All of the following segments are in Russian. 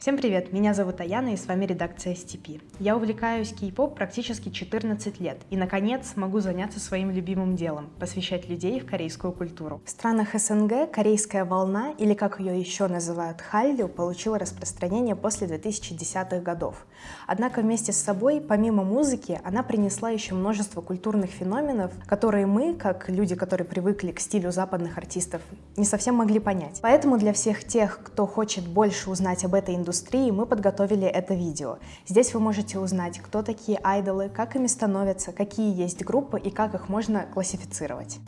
Всем привет, меня зовут Аяна и с вами редакция STP. Я увлекаюсь кей-поп практически 14 лет и, наконец, могу заняться своим любимым делом – посвящать людей в корейскую культуру. В странах СНГ корейская волна, или как ее еще называют халлю, получила распространение после 2010-х годов. Однако вместе с собой, помимо музыки, она принесла еще множество культурных феноменов, которые мы, как люди, которые привыкли к стилю западных артистов, не совсем могли понять. Поэтому для всех тех, кто хочет больше узнать об этой индустрии, индустрии мы подготовили это видео. Здесь вы можете узнать, кто такие айдолы, как ими становятся, какие есть группы и как их можно классифицировать.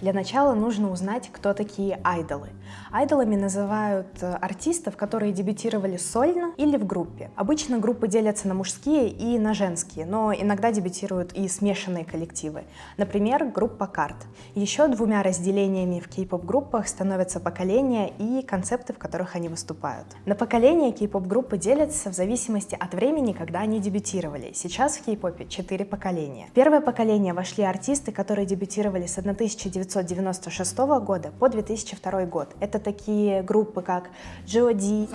Для начала нужно узнать, кто такие айдолы. Айдолами называют э, артистов, которые дебютировали сольно или в группе. Обычно группы делятся на мужские и на женские, но иногда дебютируют и смешанные коллективы. Например, группа Карт. Еще двумя разделениями в кей-поп-группах становятся поколения и концепты, в которых они выступают. На поколения кей-поп-группы делятся в зависимости от времени, когда они дебютировали. Сейчас в кей-попе четыре поколения. В первое поколение вошли артисты, которые дебютировали с 1900 1996 года по 2002 год. Это такие группы, как Джоди,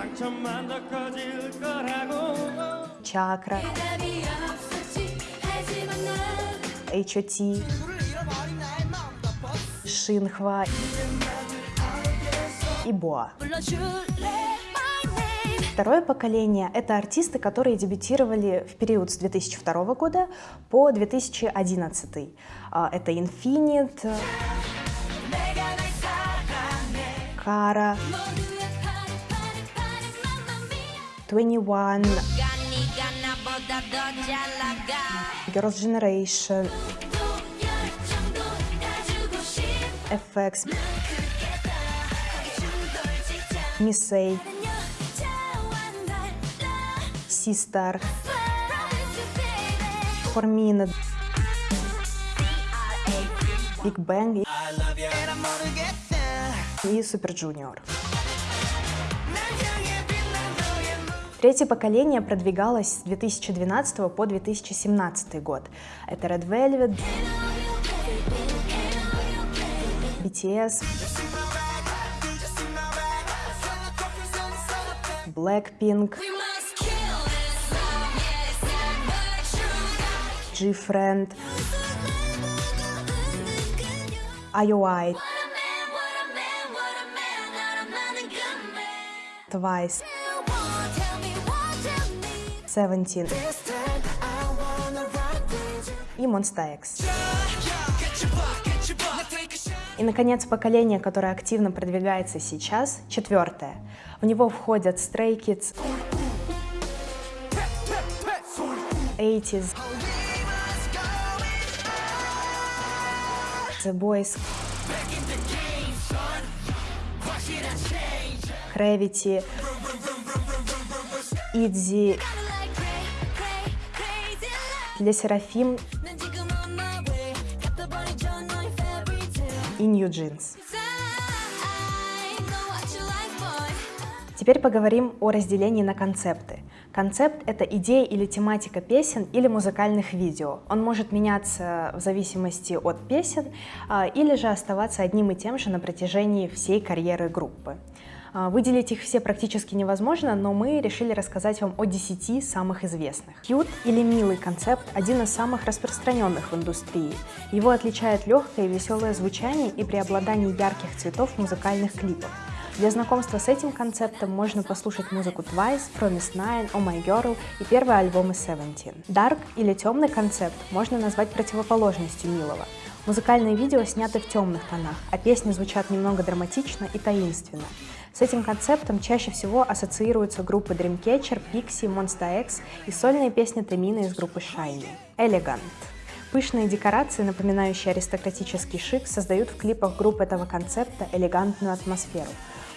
Чакра, H.O.T., Шинхва и Боа. Второе поколение — это артисты, которые дебютировали в период с 2002 года по 2011. А, это Infinite, Kara, 21, Girls' Generation, FX, Missy, Sister, Formina, Big Bang и Супер Джуниор. Третье поколение продвигалось с 2012 по 2017 год. Это Red Velvet, BTS, Blackpink, G-Friend, IOI. Twice, Seventeen. И Monsta X. И, наконец, поколение, которое активно продвигается сейчас, четвертое. В него входят Stray Kids, 80s, The Boys, Gravity, Идзи, для Серафим и New Jeans. Теперь поговорим о разделении на концепты. Концепт — это идея или тематика песен или музыкальных видео. Он может меняться в зависимости от песен а, или же оставаться одним и тем же на протяжении всей карьеры группы. А, выделить их все практически невозможно, но мы решили рассказать вам о 10 самых известных. Cute или милый концепт – один из самых распространенных в индустрии. Его отличает легкое и веселое звучание и преобладание ярких цветов музыкальных клипах. Для знакомства с этим концептом можно послушать музыку Twice, Promise Nine, Oh My Girl и первые альбомы Seventeen. Dark или темный концепт можно назвать противоположностью милого. Музыкальные видео сняты в темных тонах, а песни звучат немного драматично и таинственно. С этим концептом чаще всего ассоциируются группы Dreamcatcher, Pixie, Monsta X и сольные песни Тамина из группы Shiny. Elegant. Пышные декорации, напоминающие аристократический шик, создают в клипах групп этого концепта элегантную атмосферу.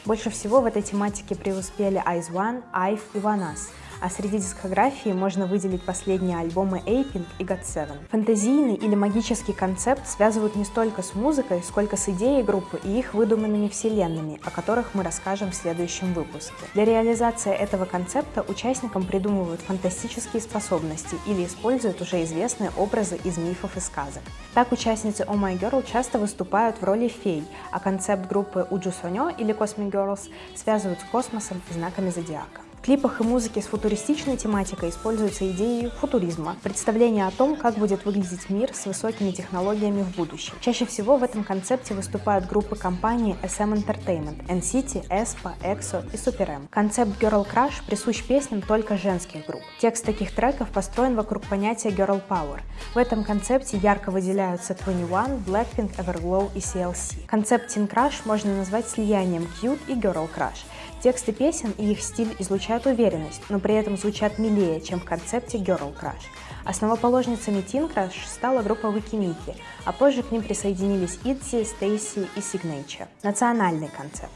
Больше всего в этой тематике преуспели Eyes One, Ive и Ванас. А среди дискографии можно выделить последние альбомы Aping и God7. Фантазийный или магический концепт связывают не столько с музыкой, сколько с идеей группы и их выдуманными вселенными, о которых мы расскажем в следующем выпуске. Для реализации этого концепта участникам придумывают фантастические способности или используют уже известные образы из мифов и сказок. Так участницы Oh My Girl часто выступают в роли фей, а концепт группы Уджу Сонё или Cosmic Girls связывают с космосом и знаками зодиака. В клипах и музыке с футуристичной тематикой используются идеи футуризма, представление о том, как будет выглядеть мир с высокими технологиями в будущем. Чаще всего в этом концепте выступают группы компаний SM Entertainment, NCT, ESPA, EXO и Super M. Концепт Girl Crush присущ песням только женских групп. Текст таких треков построен вокруг понятия Girl Power. В этом концепте ярко выделяются 21, Blackpink, Everglow и CLC. Концепт Teen Crush можно назвать слиянием Cute и Girl Crush. Тексты песен и их стиль излучают уверенность, но при этом звучат милее, чем в концепте Girl Crush. Основоположницами Teen Crush стала группа Wikimiki, а позже к ним присоединились ITZY, Stacy и Signature. Национальный концепт.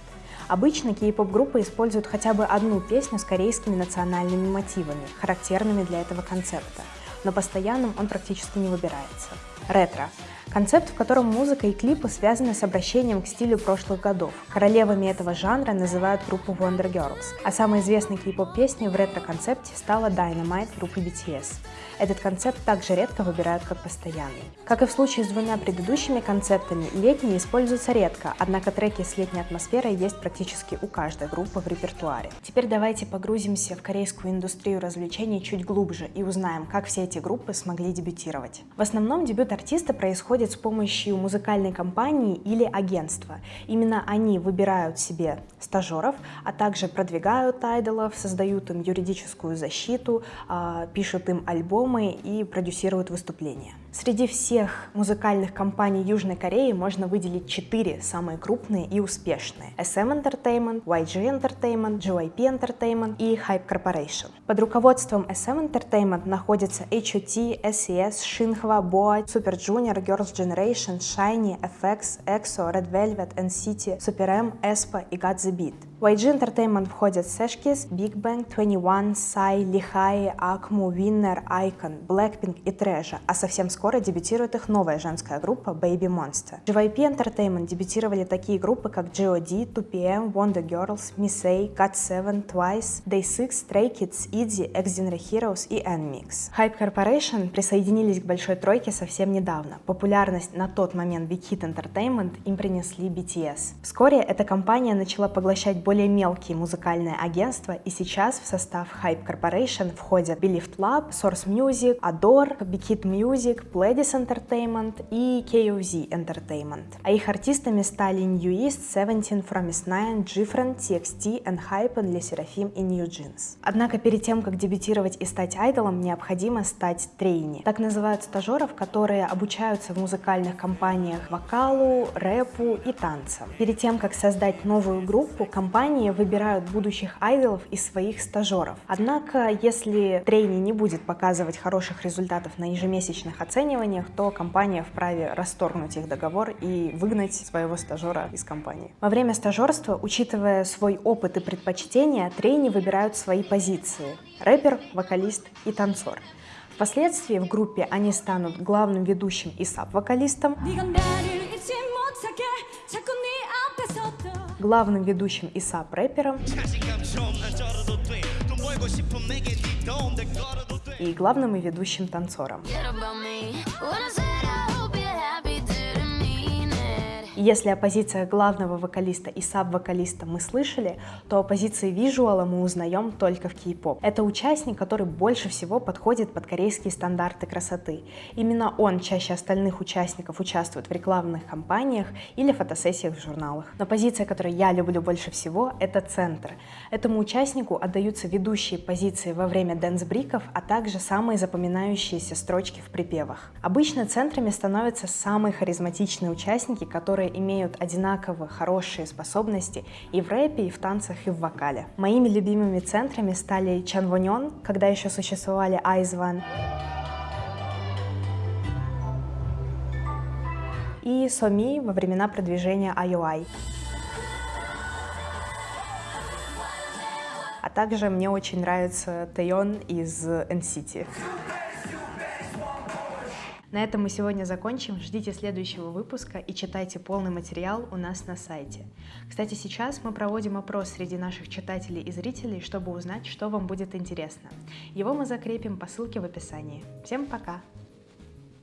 Обычно кей-поп-группы используют хотя бы одну песню с корейскими национальными мотивами, характерными для этого концепта, но постоянным он практически не выбирается. Ретро Концепт, в котором музыка и клипы связаны с обращением к стилю прошлых годов. Королевами этого жанра называют группу Wonder Girls, а самой известной клипоп-песней в ретро-концепте стала Dynamite группы BTS. Этот концепт также редко выбирают как постоянный. Как и в случае с двумя предыдущими концептами, летний используется редко, однако треки с летней атмосферой есть практически у каждой группы в репертуаре. Теперь давайте погрузимся в корейскую индустрию развлечений чуть глубже и узнаем, как все эти группы смогли дебютировать. В основном дебют артиста происходит с помощью музыкальной компании или агентства. Именно они выбирают себе стажеров, а также продвигают айдолов, создают им юридическую защиту, а, пишут им альбомы и продюсируют выступления. Среди всех музыкальных компаний Южной Кореи можно выделить четыре самые крупные и успешные. SM Entertainment, YG Entertainment, JYP Entertainment и Hype Corporation. Под руководством SM Entertainment находятся HOT, SES, Shinhwa, BoA, Super Junior, Girls' Generation, Shiny, FX, EXO, Red Velvet, NCT, Super M, aespa и Got The Beat. YG Entertainment входят Seshkis, Big Bang, 21, Psy, Lihai, Akmu, Winner, Icon, Blackpink и Treasure, а совсем скоро дебютирует их новая женская группа Baby Monster. JYP Entertainment дебютировали такие группы, как G.O.D, 2PM, Wonder Girls, Miss A, GOT7, Twice, Day6, Stray Kids, ITZY, X-Genre Heroes и N-Mix. Hype Corporation присоединились к большой тройке совсем недавно. Популярность на тот момент Big Hit Entertainment им принесли BTS. Вскоре эта компания начала поглощать более мелкие музыкальные агентства, и сейчас в состав Hype Corporation входят Believed Lab, Source Music, Adore, Big Hit Music, Pledis Entertainment и KOZ Entertainment. А их артистами стали New East, Seventeen, From Nine, Different, TXT, Enhypen, Le Seraphim и New Jeans. Однако перед тем, как дебютировать и стать айдолом, необходимо стать трейни. Так называют стажеров, которые обучаются в музыкальных компаниях вокалу, рэпу и танцам. Перед тем, как создать новую группу, компания компании выбирают будущих айдолов из своих стажеров. Однако, если трейни не будет показывать хороших результатов на ежемесячных оцениваниях, то компания вправе расторгнуть их договор и выгнать своего стажера из компании. Во время стажерства, учитывая свой опыт и предпочтения, трейни выбирают свои позиции – рэпер, вокалист и танцор. Впоследствии в группе они станут главным ведущим и саб-вокалистом, главным ведущим и сап-рэпером. И главным и ведущим танцором. Если о позициях главного вокалиста и саб-вокалиста мы слышали, то о позиции визуала мы узнаем только в кей-поп. Это участник, который больше всего подходит под корейские стандарты красоты. Именно он чаще остальных участников участвует в рекламных кампаниях или фотосессиях в журналах. Но позиция, которую я люблю больше всего, это центр. Этому участнику отдаются ведущие позиции во время дэнс-бриков, а также самые запоминающиеся строчки в припевах. Обычно центрами становятся самые харизматичные участники, которые имеют одинаково хорошие способности и в рэпе, и в танцах, и в вокале. Моими любимыми центрами стали Чан Вонён, когда еще существовали Айзван, и Соми во времена продвижения IOI. А также мне очень нравится Тайон из NCT. На этом мы сегодня закончим. Ждите следующего выпуска и читайте полный материал у нас на сайте. Кстати, сейчас мы проводим опрос среди наших читателей и зрителей, чтобы узнать, что вам будет интересно. Его мы закрепим по ссылке в описании. Всем пока!